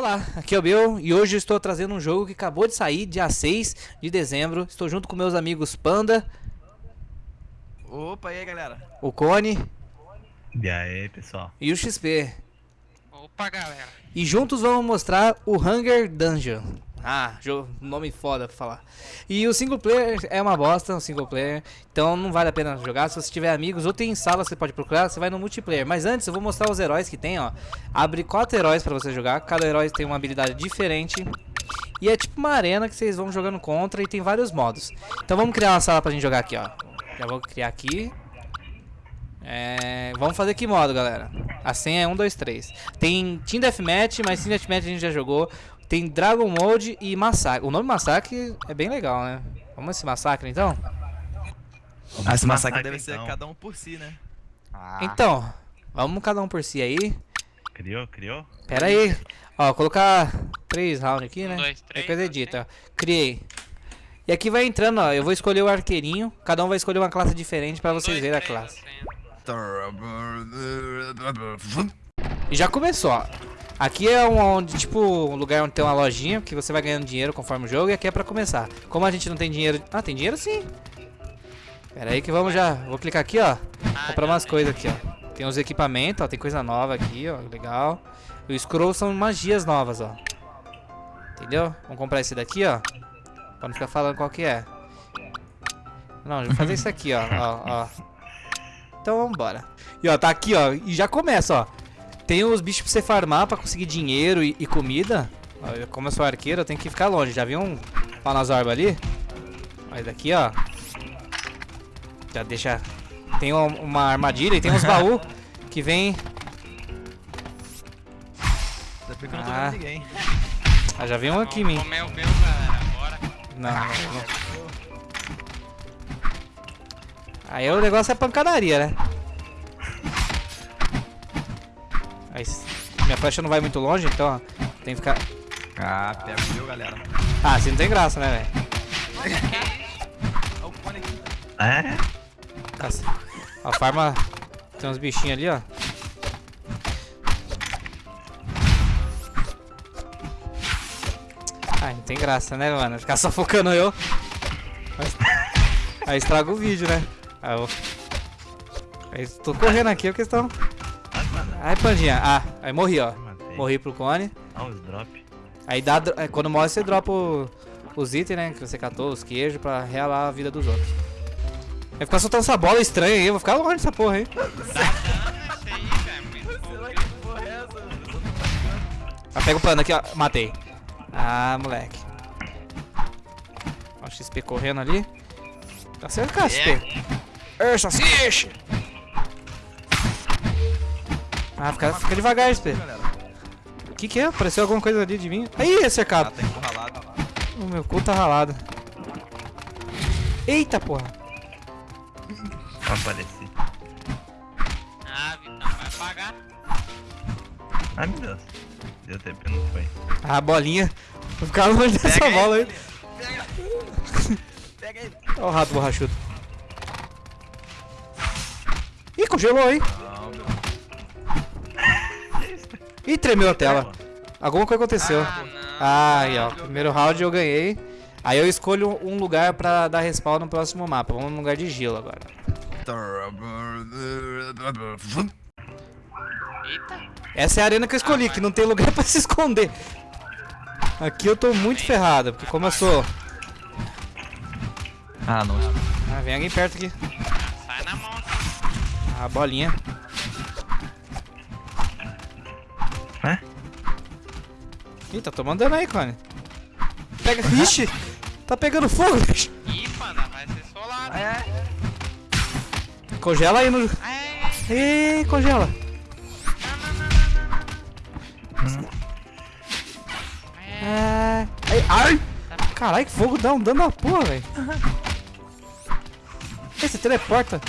Olá, aqui é o Bill e hoje eu estou trazendo um jogo que acabou de sair, dia 6 de dezembro. Estou junto com meus amigos Panda. Opa, e aí galera? O Cone. E aí, pessoal? E o XP. Opa, galera. E juntos vamos mostrar o Hunger Dungeon. Ah, nome foda pra falar. E o single player é uma bosta, o single player. Então não vale a pena jogar. Se você tiver amigos ou tem sala, você pode procurar. Você vai no multiplayer. Mas antes eu vou mostrar os heróis que tem, ó. Abre quatro heróis pra você jogar. Cada herói tem uma habilidade diferente. E é tipo uma arena que vocês vão jogando contra e tem vários modos. Então vamos criar uma sala pra gente jogar aqui, ó. Já vou criar aqui. É, vamos fazer que modo, galera? A senha é 1, 2, 3. Tem Team Deathmatch, mas Team Deathmatch a gente já jogou. Tem Dragon Mode e Massacre. O nome Massacre é bem legal, né? Vamos esse Massacre, então? Ah, esse Massacre deve ser então. cada um por si, né? Ah. Então, vamos cada um por si aí. Criou, criou? Pera aí. Ó, colocar três rounds aqui, né? Um, dois, três, é coisa edita. Criei. E aqui vai entrando, ó. Eu vou escolher o arqueirinho. Cada um vai escolher uma classe diferente pra vocês verem a classe. E já começou, ó. Aqui é onde, tipo, um lugar onde tem uma lojinha que você vai ganhando dinheiro conforme o jogo e aqui é pra começar. Como a gente não tem dinheiro... Ah, tem dinheiro sim. Pera aí que vamos já... Vou clicar aqui, ó. Comprar umas coisas aqui, ó. Tem os equipamentos, ó. Tem coisa nova aqui, ó. Legal. E o scroll são magias novas, ó. Entendeu? Vamos comprar esse daqui, ó. Pra não ficar falando qual que é. Não, vou fazer isso aqui, ó. ó, ó. Então vambora. E ó, tá aqui, ó. E já começa, ó. Tem os bichos pra você farmar pra conseguir dinheiro e, e comida. Como eu sou arqueiro, eu tenho que ficar longe. Já viu um Panazorba ali? Olha daqui, ó. Já deixa... Tem uma armadilha e tem uns baús que vem... Ah. ah, já veio um aqui em mim. Comer o meu, galera. Bora. Não, não, não. Aí o negócio é pancadaria, né? Minha flecha não vai muito longe, então ó, tem que ficar... Ah, pega o meu, galera. Ah, assim não tem graça, né, velho? É? Nossa. A farma... Tem uns bichinhos ali, ó. Ah, não tem graça, né, mano? Ficar só focando eu. Aí estraga o vídeo, né? Aí eu... Aí tô correndo aqui, a questão... Ai, pandinha. Ah, aí morri, ó. Morri pro cone. Ah, os drop. Aí dá, é, quando morre você dropa o, os itens, né? Que você catou, os queijos, pra realar a vida dos outros. Vai ficar soltando essa bola estranha aí, eu vou ficar longe dessa porra aí. Ah, pega o pano aqui, ó. Matei. Ah, moleque. Ó, o XP correndo ali. Tá certo, XP. É. Ei, ah, fica, fica devagar, SP. O que que é? Apareceu alguma coisa ali de mim? Aí, é cercado. O meu cu tá ralado. Eita, porra. Apareci. Ah, Vitão, vai pagar. Ai, meu Deus. Deu tempo, não foi. Ah, bolinha. Vou ficar longe dessa bola aí. Pega. Pega ele. Olha o rato borrachudo. Ih, congelou, hein? Ih, tremeu a tela. Alguma coisa aconteceu. Ah, ah, aí, ó. Primeiro round eu ganhei. Aí eu escolho um lugar pra dar respawn no próximo mapa. Vamos no lugar de gelo agora. Eita. Essa é a arena que eu escolhi, ah, que não tem lugar pra se esconder. Aqui eu tô muito ferrado, porque como eu sou... Ah, não. Ah, vem alguém perto aqui. Sai na mão. A bolinha. É? Ih, tá tomando dano aí, Cone. Pega. Ixi! Tá pegando fogo, bicho. Ih, mano, vai ser solado. É. Congela aí no. É. Ei, congela. Não, não, não, É. Ai, ai! Caralho, que fogo dá um dano na porra, velho. Esse teleporta.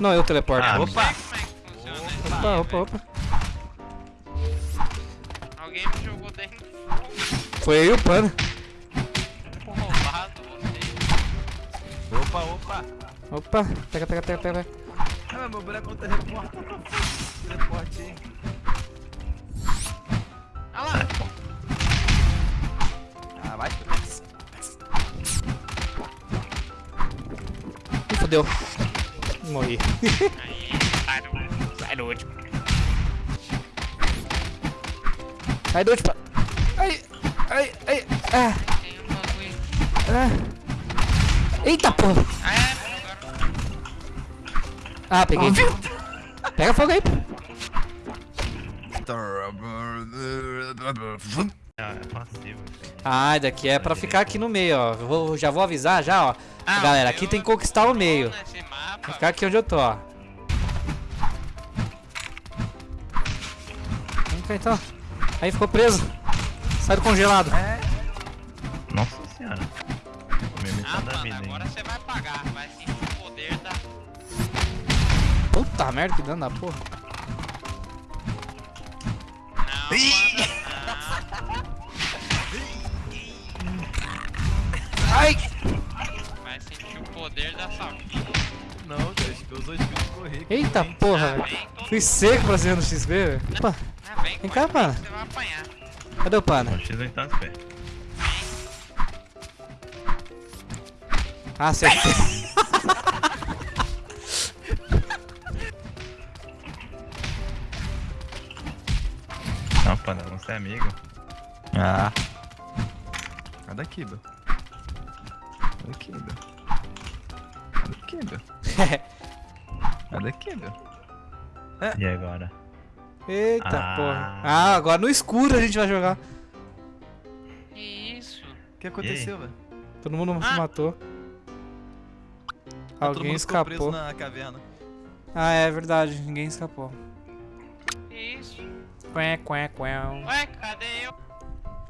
Não, eu teleporto. Ah, opa. Opa, opa, opa. Dentro Foi aí o pano. Roubado você. Opa, opa. Opa, pega, pega, pega, pega. Ah, meu boneco teleporta. Teleporte aí. Olha lá. vai. Ih, fodeu. Morri. Aí, sai do. Sai do último. Sai do último. Ai, ai. Ah, Tem um bagulho. ah. Eita porra. Ah, é, agora. Ah, peguei. Pega fogo aí, pô. Ah, é passivo. Ah, daqui é pra ficar aqui no meio, ó. Vou- já vou avisar já, ó. Ah, Galera, aqui tem que conquistar o meio. Vou ficar aqui onde eu tô, ó. Vem cá então. Aí ficou preso. Sai do congelado. Nossa senhora. Ah, mano, vida agora você vai pagar. Vai sentir o poder da. Puta merda, que dano da porra. Não, mano. Ai! Não. Vai sentir o poder da sua vida. Não, acho que usou skill de correr. Eita porra, velho. todo Fui seco pra cima do XP, velho. Opa, Ah, vem, Vem cá, mano. Você vai apanhar. Cadê o pana? O X8 tá. Ah, acertei. Não, pana, você é amigo. Ah. Sai daqui, Bel. Sai daqui, Bel. Sai daqui, Bel. Sai daqui, Bel. E agora? Eita Ah. porra. Ah, agora no escuro a gente vai jogar. Que isso? O que aconteceu, velho? Todo mundo se Ah. matou. Todo Alguém mundo ficou preso escapou. na caverna. Ah, é verdade. Ninguém escapou. Que isso? Quém, quém, quém. Ué, cadê eu?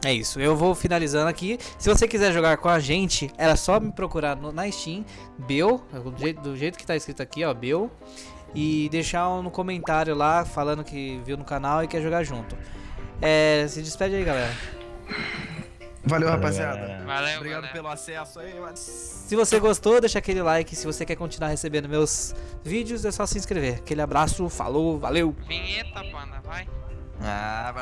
É isso, eu vou finalizando aqui. Se você quiser jogar com a gente, era só me procurar no- na Steam, Bel, do jeito, do jeito que tá escrito aqui, ó, Bel, e deixar um no comentário lá falando que viu no canal e quer jogar junto. É, se despede aí, galera. Valeu, Valeu, rapaziada. galera. Valeu, Obrigado galera. pelo acesso aí, mano. Se você gostou, deixa aquele like. Se você quer continuar recebendo meus vídeos, é só se inscrever. Aquele abraço, falou, valeu! Vinheta, panda, vai. Ah,